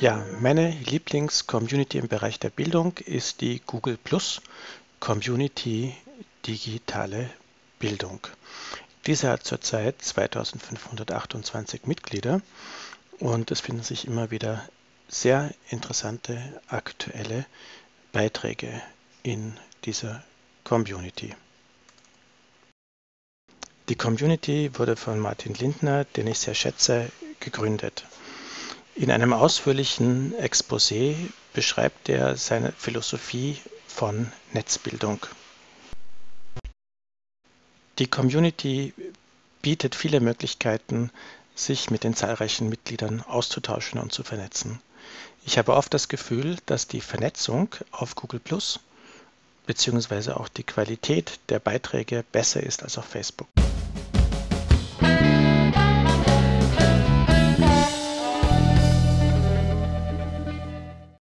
Ja, meine Lieblings-Community im Bereich der Bildung ist die Google Plus Community Digitale Bildung. Diese hat zurzeit 2528 Mitglieder und es finden sich immer wieder sehr interessante aktuelle Beiträge in dieser Community. Die Community wurde von Martin Lindner, den ich sehr schätze, gegründet. In einem ausführlichen Exposé beschreibt er seine Philosophie von Netzbildung. Die Community bietet viele Möglichkeiten, sich mit den zahlreichen Mitgliedern auszutauschen und zu vernetzen. Ich habe oft das Gefühl, dass die Vernetzung auf Google Plus beziehungsweise auch die Qualität der Beiträge besser ist als auf Facebook.